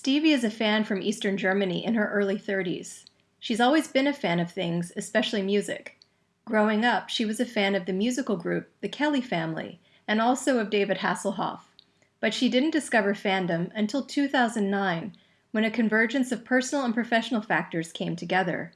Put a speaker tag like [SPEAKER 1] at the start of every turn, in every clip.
[SPEAKER 1] Stevie is a fan from Eastern Germany in her early 30s. She's always been a fan of things, especially music. Growing up, she was a fan of the musical group The Kelly Family and also of David Hasselhoff. But she didn't discover fandom until 2009 when a convergence of personal and professional factors came together.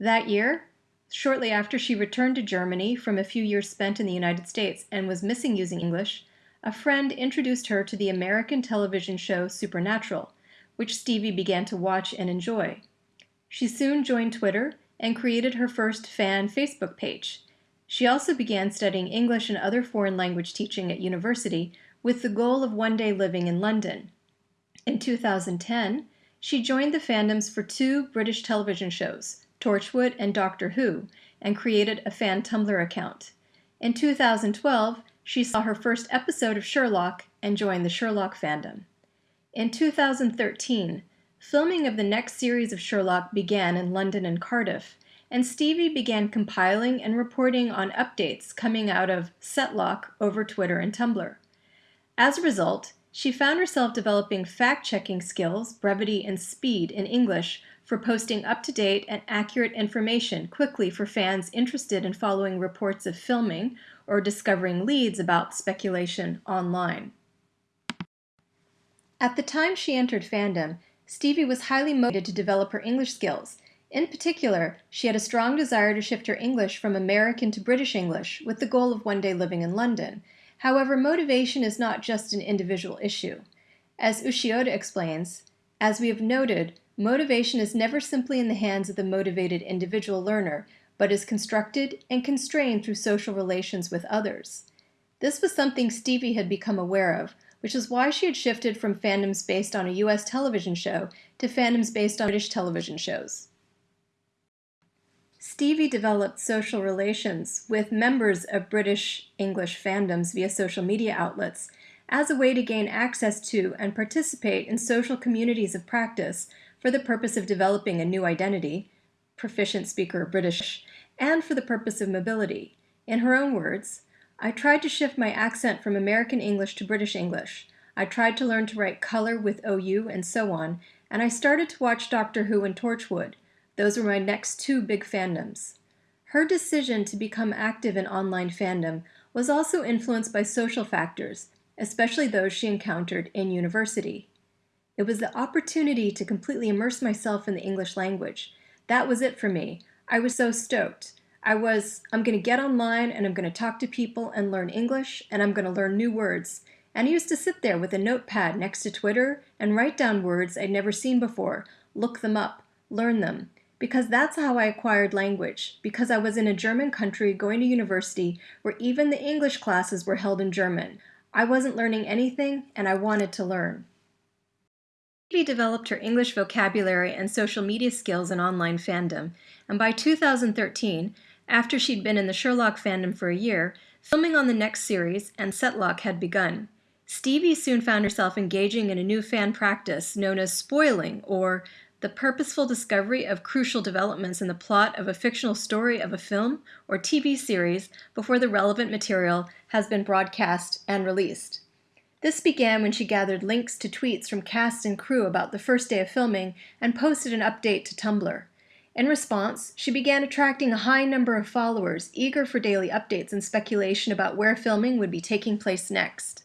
[SPEAKER 1] That year, shortly after she returned to Germany from a few years spent in the United States and was missing using English, a friend introduced her to the American television show Supernatural, which Stevie began to watch and enjoy. She soon joined Twitter and created her first fan Facebook page. She also began studying English and other foreign language teaching at university with the goal of one day living in London. In 2010, she joined the fandoms for two British television shows, Torchwood and Doctor Who, and created a fan Tumblr account. In 2012, she saw her first episode of Sherlock and joined the Sherlock fandom. In 2013, filming of the next series of Sherlock began in London and Cardiff, and Stevie began compiling and reporting on updates coming out of Setlock over Twitter and Tumblr. As a result, she found herself developing fact-checking skills, brevity, and speed in English for posting up-to-date and accurate information quickly for fans interested in following reports of filming or discovering leads about speculation online. At the time she entered fandom, Stevie was highly motivated to develop her English skills. In particular, she had a strong desire to shift her English from American to British English with the goal of one day living in London. However, motivation is not just an individual issue. As Ushioda explains, as we have noted, motivation is never simply in the hands of the motivated individual learner, but is constructed and constrained through social relations with others. This was something Stevie had become aware of, which is why she had shifted from fandoms based on a US television show to fandoms based on British television shows. Stevie developed social relations with members of British English fandoms via social media outlets as a way to gain access to and participate in social communities of practice for the purpose of developing a new identity, proficient speaker of British, and for the purpose of mobility. In her own words, I tried to shift my accent from American English to British English. I tried to learn to write color with OU and so on, and I started to watch Doctor Who and Torchwood. Those were my next two big fandoms. Her decision to become active in online fandom was also influenced by social factors, especially those she encountered in university. It was the opportunity to completely immerse myself in the English language. That was it for me. I was so stoked. I was, I'm going to get online and I'm going to talk to people and learn English and I'm going to learn new words. And I used to sit there with a notepad next to Twitter and write down words I'd never seen before, look them up, learn them. Because that's how I acquired language, because I was in a German country going to university where even the English classes were held in German. I wasn't learning anything and I wanted to learn. Stevie developed her English vocabulary and social media skills in online fandom, and by 2013, after she'd been in the Sherlock fandom for a year, filming on the next series and Setlock had begun. Stevie soon found herself engaging in a new fan practice known as spoiling, or the purposeful discovery of crucial developments in the plot of a fictional story of a film or TV series before the relevant material has been broadcast and released. This began when she gathered links to tweets from cast and crew about the first day of filming and posted an update to Tumblr. In response, she began attracting a high number of followers eager for daily updates and speculation about where filming would be taking place next.